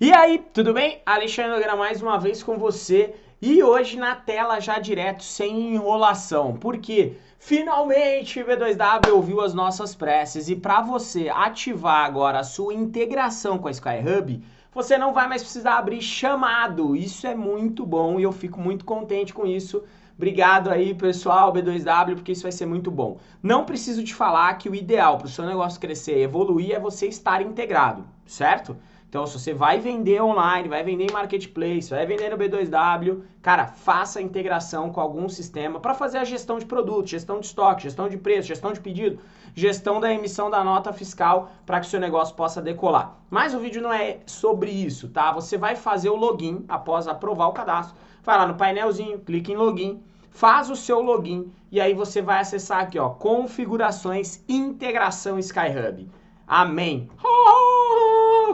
E aí, tudo bem? Alexandre Nogueira mais uma vez com você e hoje na tela já direto, sem enrolação. Por quê? Finalmente o B2W ouviu as nossas preces e para você ativar agora a sua integração com a Skyhub, você não vai mais precisar abrir chamado. Isso é muito bom e eu fico muito contente com isso. Obrigado aí, pessoal, B2W, porque isso vai ser muito bom. Não preciso te falar que o ideal para o seu negócio crescer e evoluir é você estar integrado, certo? Então, se você vai vender online, vai vender em marketplace, vai vender no B2W, cara, faça integração com algum sistema para fazer a gestão de produto, gestão de estoque, gestão de preço, gestão de pedido, gestão da emissão da nota fiscal para que o seu negócio possa decolar. Mas o vídeo não é sobre isso, tá? Você vai fazer o login após aprovar o cadastro, vai lá no painelzinho, clica em login, faz o seu login e aí você vai acessar aqui, ó, configurações, integração Skyhub. Amém.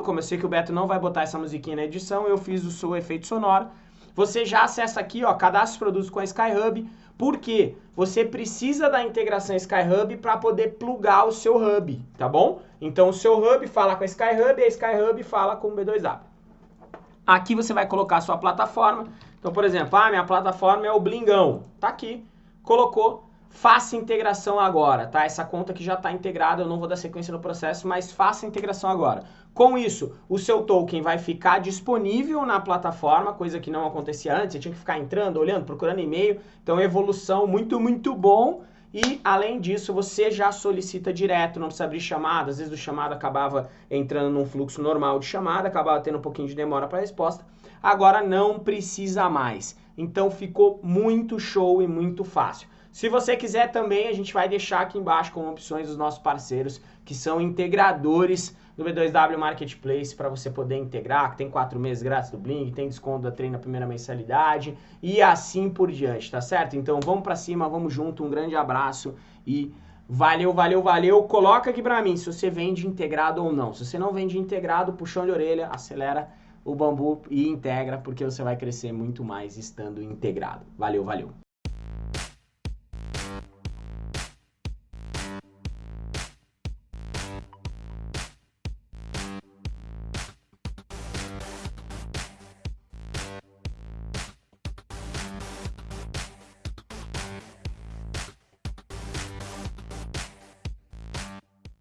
Como eu sei que o Beto não vai botar essa musiquinha na edição, eu fiz o seu efeito sonoro. Você já acessa aqui, ó, cadastre produtos com a Skyhub, porque você precisa da integração Skyhub para poder plugar o seu hub, tá bom? Então o seu hub fala com a Skyhub e a Skyhub fala com o B2W. Aqui você vai colocar a sua plataforma. Então, por exemplo, ah, minha plataforma é o Blingão. Tá aqui. Colocou, faça integração agora, tá? Essa conta que já está integrada, eu não vou dar sequência no processo, mas faça integração agora. Com isso, o seu token vai ficar disponível na plataforma, coisa que não acontecia antes, você tinha que ficar entrando, olhando, procurando e-mail. Então, evolução muito, muito bom. E, além disso, você já solicita direto, não precisa abrir chamada. Às vezes o chamado acabava entrando num fluxo normal de chamada, acabava tendo um pouquinho de demora para a resposta. Agora não precisa mais. Então, ficou muito show e muito fácil. Se você quiser também, a gente vai deixar aqui embaixo como opções os nossos parceiros, que são integradores do B2W Marketplace para você poder integrar, que tem quatro meses grátis do Blink, tem desconto da treino na primeira mensalidade e assim por diante, tá certo? Então vamos para cima, vamos junto, um grande abraço e valeu, valeu, valeu. Coloca aqui para mim se você vende integrado ou não. Se você não vende integrado, puxão de orelha, acelera o bambu e integra, porque você vai crescer muito mais estando integrado. Valeu, valeu.